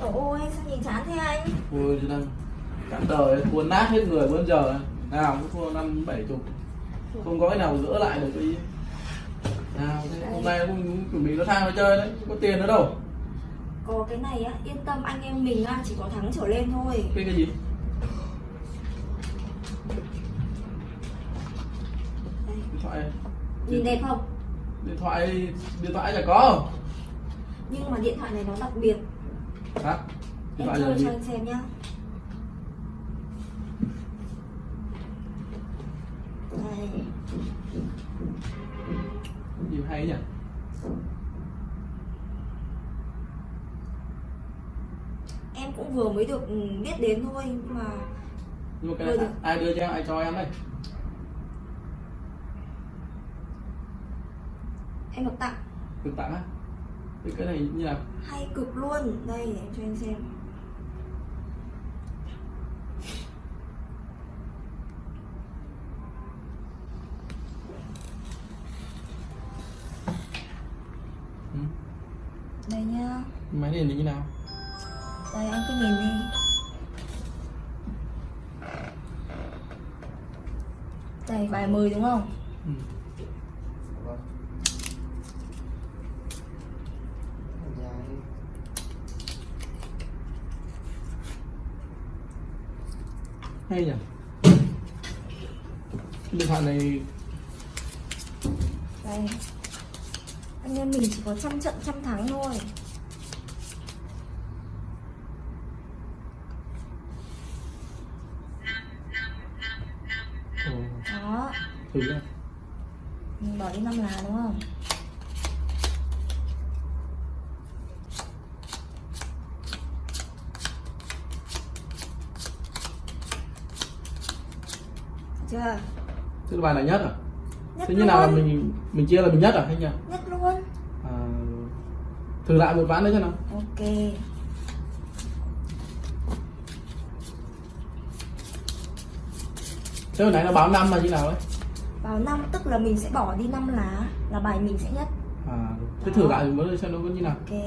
Ôi sao nhìn chán thế anh? Ôi chứ đang cả đời thua nát hết người bây giờ nào cũng thua năm bảy chục. Không có cái nào gỡ lại được cái nào thế hôm nay cũng chuẩn bị nó sang nó chơi đấy có tiền nữa đâu. Có cái này á yên tâm anh em mình á chỉ có thắng trở lên thôi. Cái cái gì? Điện thoại. Nhìn đẹp không? Điện thoại điện thoại chả có. Nhưng mà điện thoại này nó đặc biệt là chơi gì? cho anh xem nhá. Đây gì hay nhỉ? Em cũng vừa mới được ừ, biết đến thôi Nhưng mà nhưng mà cái này ai đưa cho em ai cho em đây? Em được tặng. Được tặng á cái cái này như là hay cực luôn Đây để em cho anh xem ừ. Đây nhá máy này như nào Đây anh cứ nhìn đi Đây bài 10 đúng không? ừ. Hay nhỉ? Cái điện thoại này Đây. Anh em mình chỉ có trăm trận trăm thắng thôi. Đó. Thử Mình bỏ đi 5 lá đúng không? Chưa? Thế là bài này nhất à? Nhất Thế như nào là mình mình chia là mình nhất à hay nhỉ? Nhất luôn À, thử lại một ván nữa cho nào. Ok Thế hồi nãy nó báo năm là như nào đấy? Vào 5 tức là mình sẽ bỏ đi 5 lá Là bài mình sẽ nhất À, thế thử lại mới xem nó có như nào. Ok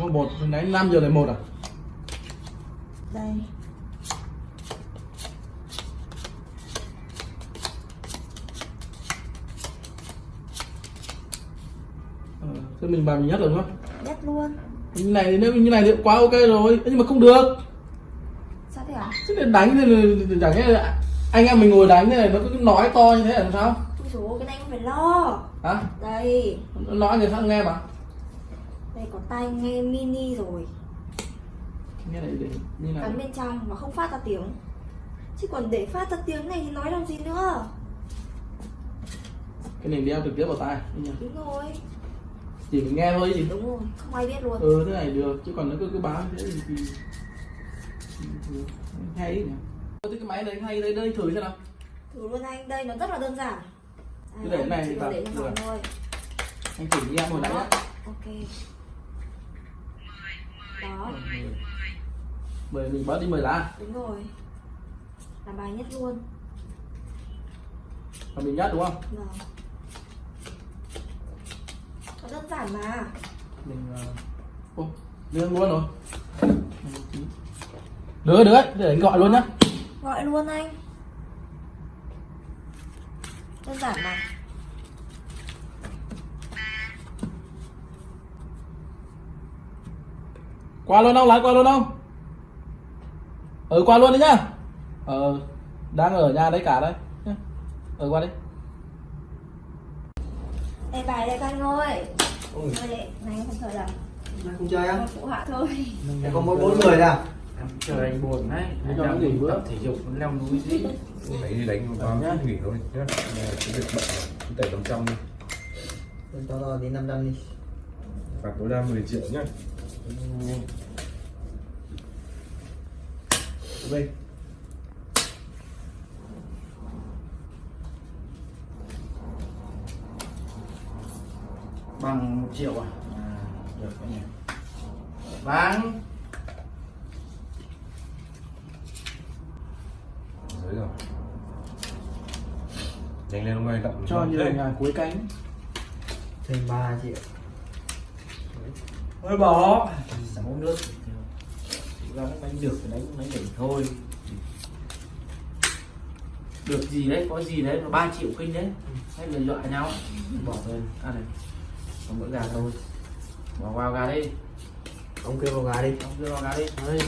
có một, hồi nãy 5 giờ lại một à? Đây Ờ, thế mình bài mình nhất rồi đúng không? Nhất luôn Như này thì nếu như này thì quá ok rồi, nhưng mà không được. Sao thế hả? Thế thì đánh thì chẳng nghe anh em mình ngồi đánh thế này nó cứ nói to như thế là làm sao? Ôi dồi cái này không phải lo Hả? Đây Nó nói người khác nghe mà. Đây có tai nghe mini rồi Nghe này để như nào? Cắm bên trong mà không phát ra tiếng Chứ còn để phát ra tiếng này thì nói làm gì nữa Cái này đeo trực tiếp vào tai. Đúng rồi Chỉ mình nghe thôi gì. Đúng rồi, không ai biết luôn Ừ thế này được, chứ còn nó cứ cứ báo như thế thì, hay nhỉ. Cái máy này hay đây đây thử xem nào. Thử luôn anh, đây nó rất là đơn giản Cứ để này thì để trong phòng thôi Anh thử như em hồi nãy ok Đó, Mười mình bớt đi 10 lá. đúng rồi Là bài nhất luôn Và mình nhất đúng không? Vâng Nó đơn giản mà Mình uh... Ô, đưa luôn rồi. Được được đấy, để anh gọi luôn nhá. Gọi luôn anh Đơn giản mà Qua luôn không? Lái qua luôn không? Ừ qua luôn đi nhá. Ờ đang ở nhà đấy cả đấy. nhá. Ừ qua đi. Đây bài đây anh ơi Ôi, này không chơi đâu nay không chơi á? Phụ họa thôi Thế có mỗi bốn người à? em chờ anh buồn đấy Anh đang nghỉ bữa. tập thể dục leo núi gì Đấy đi đánh vào nhá nghỉ thôi nhá cái việc bận tẩy đồng trăm đi Tôi cho nó đến 500 đi phạt tối đa 10 triệu nhá Về bằng một triệu à, à được cái này bán. Dưới rồi. Nhanh lên ông ơi đậm cho như là nhà cuối cánh. Thêm 3 triệu thôi bỏ. Sáu nước ra nó đánh được thì đánh đánh đỉnh thôi. Được gì đấy có gì đấy mà 3 triệu kinh đấy. Hay là dọa nhau bỏ lên à này. Còn bữa gà thôi. Bỏ vào gà đi. Ông kêu vào gà đi. Ông đưa vào gà đi. Đấy.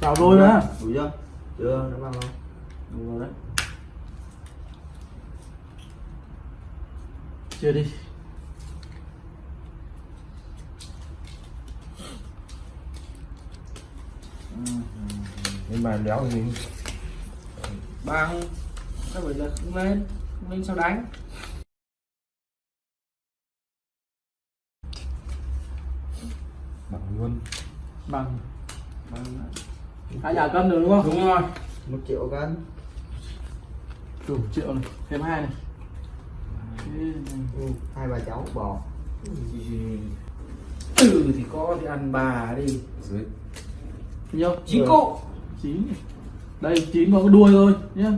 Vào đôi nữa đủ chưa? Chưa nó vào không đủ rồi đấy. Chia đi bàn đéo mình bằng sao phải là không lên không lên sao đánh. Bằng luôn. Bằng. Bằng. Hai nhà cân được đúng không? Đúng rồi. Một triệu cân. Đủ triệu này thêm hai này. Ừ. hai bà cháu bò. Ừ thì có thì ăn bà đi. Dưới. Nhiêu chín cụ chín đây chín có cái đuôi thôi nhá.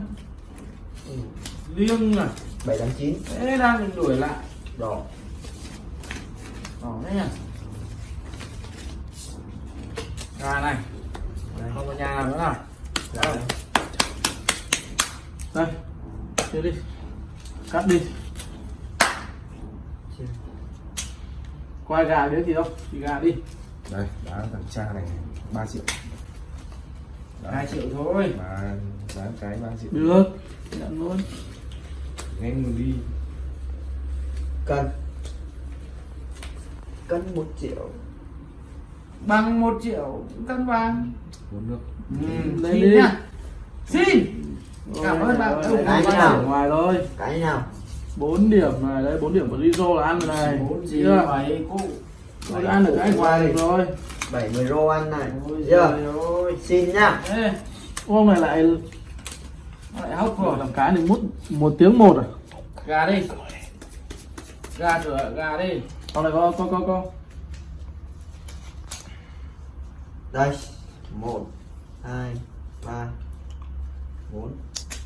Liêng à. Bảy tám chín. Thế đang mình đuổi lại. Đỏ. Đỏ đấy nhá gà này. Đây không có nhà nào nữa nào. Đây. đây chia đi. Cắt đi. Quay gà biết gì không? Thì gà đi. Đây đá thằng cha này 3 triệu hai triệu thôi. Mà giá cái 3 triệu. Được. Nhận luôn. Nhanh mình đi. Cân cân một triệu. Bằng một triệu cân vàng uống nước. Ừ, xin đi. nhá. Xin. Cảm ơn bạn. Cái điểm nào? ngoài thôi cái nào? 4 điểm này đấy 4 điểm của Rizzo là ăn rồi này. Bốn gì? Chưa? Bảy cụ. Tôi ăn được cái ngoài được rồi. 70 rô ăn này. Ôi ơi xin nhá. Ê, hôm này lại lại hốc rồi. Làm cái này mút một tiếng một à? Gà đi. Gà rửa gà đi. Con này có có có có đây. Một hai ba bốn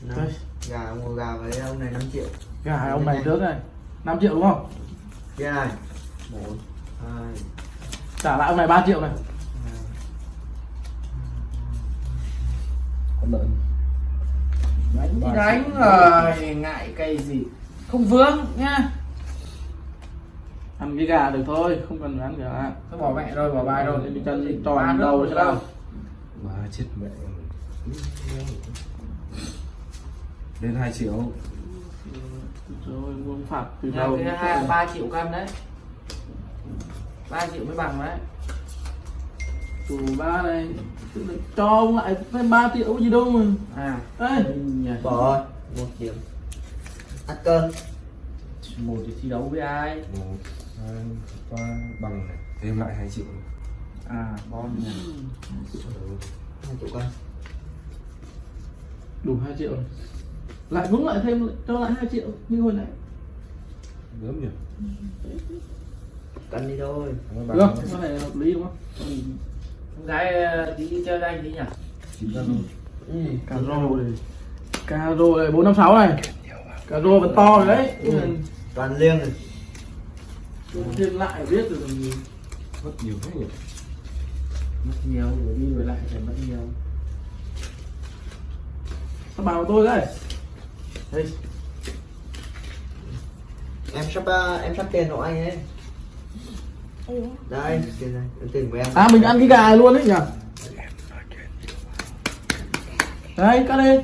năm. Đây. gà mua gà với ông này 5 triệu. Gà ông này trước này. 5 triệu đúng không? Kia này. Một hai. Trả lại ông này 3 triệu này lợn đánh thì đánh rồi ngại cây gì. Không vướng nhá ăn cái gà được thôi không cần ăn gà thôi bỏ mẹ rồi bỏ bài rồi. đi chân tròn nước đầu cho nào. Ba chết mẹ lên 2 triệu. Rồi muốn phạt từ đầu. ba triệu cân đấy. Ba triệu mới bằng đấy chủ ba này là cho ông lại thêm 3 triệu gì đâu mà. À. Đây bỏ rồi. Một điểm ăn cơm. Một thì thi đấu với ai? Một hai ba bằng này. Thêm lại 2 triệu. À bon nhà? Hai triệu cân đủ 2 triệu. Này. lại cũng lại thêm cho lại 2 triệu như hồi nãy. Gớm nhỉ? Cân đi thôi. Được bằng có thể hợp lý đúng không? Ừ, con gái ờ, tí đi chơi với anh tí nhỉ? Luôn ừ. cà rô này. Cà rô này bốn năm sáu này. Cà rô vẫn to rồi đấy. Ừ. toàn liêng này. Thêm lại biết rồi mất nhiều thế nhỉ? Mất nhiều rồi đi rồi lại phải mất nhiều. Sao bảo tôi đây đây em sắp uh, em sắp tiền hộ anh ấy. Ừ. đây tiền này tiền của em. À mình ăn cái gà này luôn đấy nhỉ? Đấy cắt đi.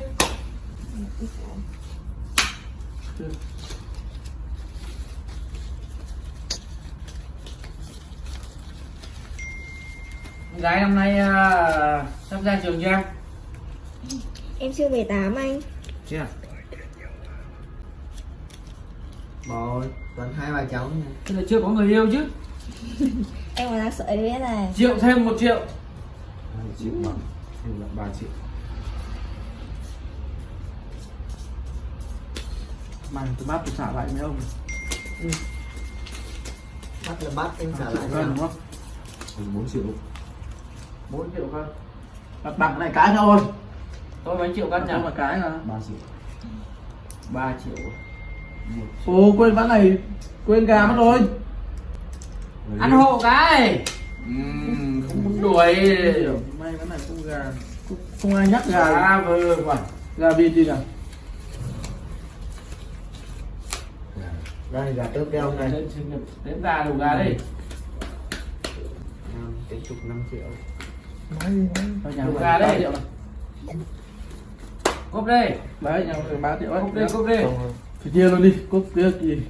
Con gái năm nay ờ, sắp ra trường chưa? Em Em chưa về 8 anh. Chưa. Rồi toàn hai bà cháu là chưa có người yêu chứ Em còn đang sợ biết này triệu thêm một triệu. Hai triệu bằng thêm lại 3 triệu. Mày tôi bắt tôi trả lại mấy ông? Bắt là bắt em trả lại cân đúng không? 4 triệu. 4 triệu cân mặt bằng này cái thôi. Tôi mấy triệu cân nhỉ không là cái mà. 3 triệu. 3 triệu. Ồ quên ván này. Quên gà mất rồi ăn hộ cái. Ừm, không muốn đuổi. May ván này không gà. Không, không ai nhắc gà gà vừa quả gà vịt gì nào. Đây gà tớp đeo này Đến gà đủ gà đi. Năm tính chục 5 triệu. Thôi nhà Đủ mình gà đấy. ba cốp đây đấy nhà mình ba triệu ấy. Cốp đây cốp đây thì chia luôn đi cúp kia gì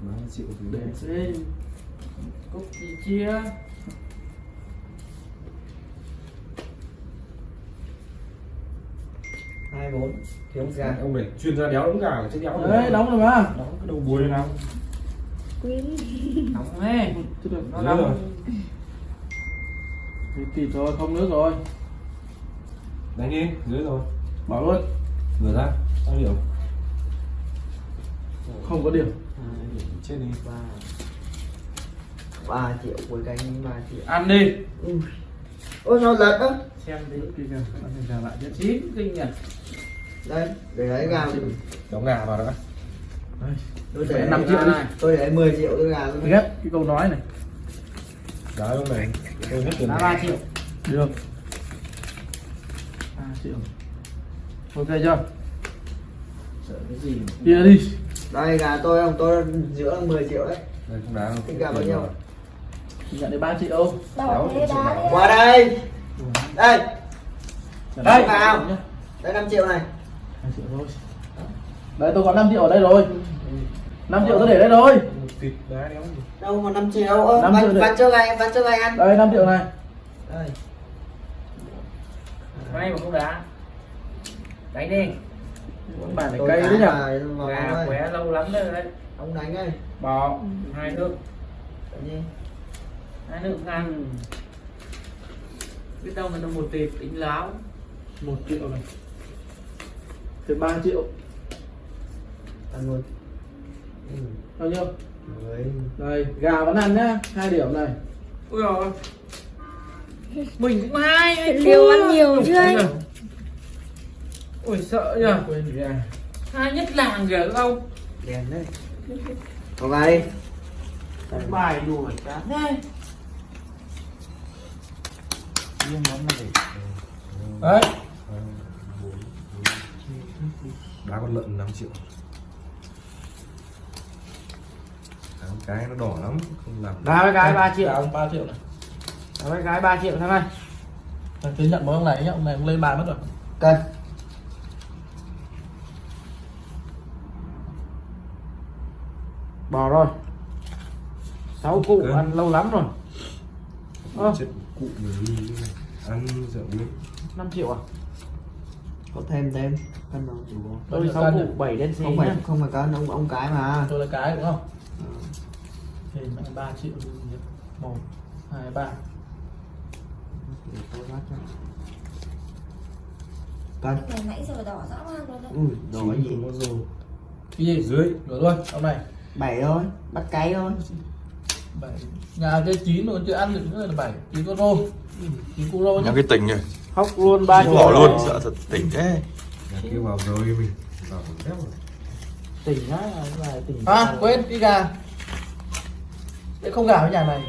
3 triệu thì để cốp thì chia. Hai bốn. Thiếu gà ông này chuyên gia đéo đóng gà chứ đéo đấy đóng rồi mà. Đóng cái đầu bùi nào. Nóng nghe Chứ được. nó Nhớ rồi. thì kịp rồi không nước rồi. Đánh đi dưới rồi. Bảo luôn. Vừa ra sao hiểu. Không có điểm. Hai chết đi. Ba ba triệu cuối canh ba triệu ăn đi. Ui. ôi sao lật á. Xem đi. Kìa kìa ăn gà lại chết chín kinh nhỉ đây để lấy gà đóng gà vào đó. Đây. Tôi để năm triệu đi. tôi để 10 triệu tôi gà luôn. Ghét cái câu nói này. Đá lúc này tôi hết tiền. Là 3 triệu. Được. Ba triệu. Ok chưa? Sợ cái gì chia đi. Đây gà tôi không? Tôi giữa là 10 triệu đấy. Đây không đá không Tính gà bao nhiêu? Nhận được ba triệu đi qua đây. Đây. Đây, vào. đây 5 triệu này. Hai triệu thôi. Đấy tôi có 5 triệu ở đây rồi. 5 triệu tôi để đây rồi đâu mà 5 triệu? Ơ Năm bán, triệu bán cho gà bán cho gà ăn. Đây 5 triệu này. Đây. May mà không đá. Đánh đi. Con bài này thả đấy nhỉ gà vào gà đây. khỏe lâu lắm rồi đấy. Ông đánh đây bò hai nước. Nhiên. Hai nước ăn biết đâu người ta một tệp tính láo. Một triệu này. Thêm 3 triệu. Ăn luôn. Ừ. bao nhiêu? Mười. đây gà vẫn ăn nhá. Hai điểm này. Ui rồi mình cũng hai anh Liều ăn nhiều chưa anh? ui sợ nhờ quên gà hai nhất làng kìa đúng không? Đèn đấy. Có gà đi đánh bài đùa chán. Này đấy. Đá con lợn 5 triệu. Đá cái nó đỏ lắm không làm đá với cái ba triệu. Gà 3 triệu này. Đá với cái ba triệu thằng ơi Thằng cứ nhận mỗi ông này nhá ông này ông lên bàn mất rồi. Cân bò rồi. Sáu cụ ăn lâu lắm rồi Ơ. chết cụ người đi ăn rượu đi. 5 triệu à? Có thêm thêm cân đâu đủ không Bao tôi sáu nhỉ? bảy đen xì không phải không phải cân ông ông cái mà. Tôi là cái đúng không? Thì mẹ 3 triệu một hai ba. Để tôi bắt cho. cân Này nãy giờ đỏ rõ ràng rồi đấy ui cái gì? cái gì? Dưới. Rửa luôn ông này. Bảy thôi bắt cái thôi bảy. Nhà cái chín rồi chưa ăn được nữa là bảy. Chín con rô. Chín cu rô nhá. Nhắm cái tỉnh rồi hóc luôn ba Bỏ luôn sợ thật tỉnh thế. Nhà kia vào rồi mình vào thép rồi. Tỉnh á là tỉnh à quên cái gà. Đấy không gà với nhà này